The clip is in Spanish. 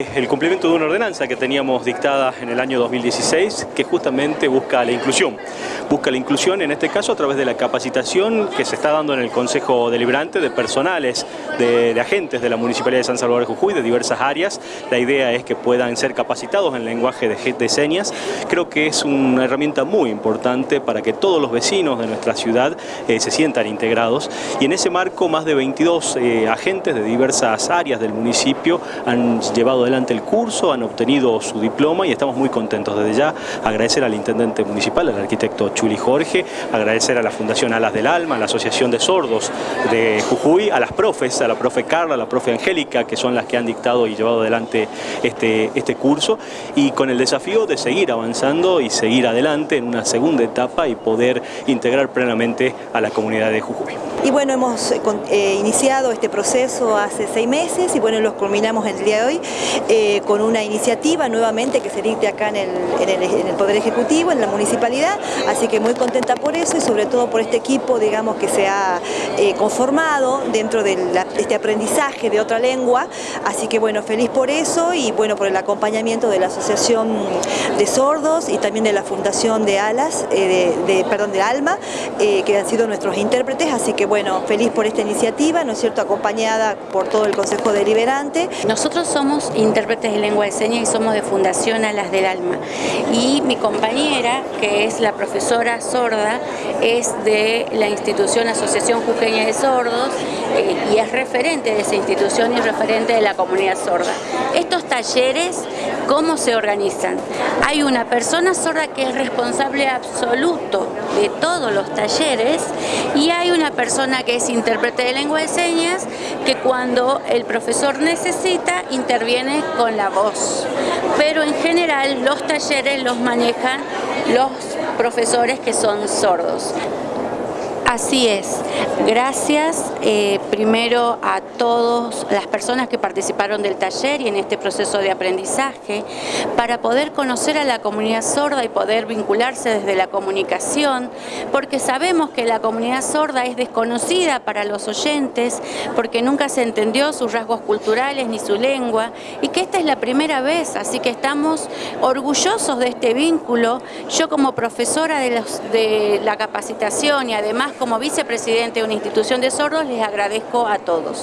El cumplimiento de una ordenanza que teníamos dictada en el año 2016 que justamente busca la inclusión. Busca la inclusión en este caso a través de la capacitación que se está dando en el Consejo Deliberante de personales, de, agentes de la Municipalidad de San Salvador de Jujuy de diversas áreas. La idea es que puedan ser capacitados en lenguaje de, señas. Creo que es una herramienta muy importante para que todos los vecinos de nuestra ciudad eh, se sientan integrados y en ese marco más de 22 eh, agentes de diversas áreas del municipio han llevado adelante el curso, han obtenido su diploma y estamos muy contentos. Desde ya agradecer al intendente municipal, al arquitecto Chuli Jorge, agradecer a la Fundación Alas del Alma, a la Asociación de Sordos de Jujuy, a las profes, a la profe Carla, a la profe Angélica, que son las que han dictado y llevado adelante este, este curso y con el desafío de seguir avanzando y seguir adelante en una segunda etapa y poder integrar plenamente a la comunidad de Jujuy. Y bueno, hemos eh, eh, iniciado este proceso hace seis meses y bueno, los culminamos el día de hoy eh, con una iniciativa nuevamente que se dicte acá en el, Poder Ejecutivo, en la Municipalidad, así que muy contenta por eso y sobre todo por este equipo, digamos, que se ha conformado dentro de este aprendizaje de otra lengua, así que bueno, feliz por eso y bueno, por el acompañamiento de la Asociación de Sordos y también de la Fundación de Alas, de, perdón, de Alma, que han sido nuestros intérpretes, así que bueno, feliz por esta iniciativa, ¿no es cierto?, acompañada por todo el Consejo Deliberante. Nosotros somos intérpretes de lengua de señas y somos de Fundación Alas del Alma. Y mi compañera, que es la profesora sorda, es de la institución Asociación Jujeña de Sordos eh, y es referente de esa institución y referente de la comunidad sorda. Estos talleres, ¿cómo se organizan? Hay una persona sorda que es responsable absoluto de todos los talleres y hay una persona que es intérprete de lengua de señas que cuando el profesor necesita interviene con la voz. Pero en general los talleres los manejan los profesores que son sordos. Así es. Gracias eh, primero a todas las personas que participaron del taller y en este proceso de aprendizaje para poder conocer a la comunidad sorda y poder vincularse desde la comunicación porque sabemos que la comunidad sorda es desconocida para los oyentes porque nunca se entendió sus rasgos culturales ni su lengua y que esta es la primera vez, así que estamos orgullosos de este vínculo. Yo como profesora de, de la capacitación y además como vicepresidente de una institución de sordos, les agradezco a todos.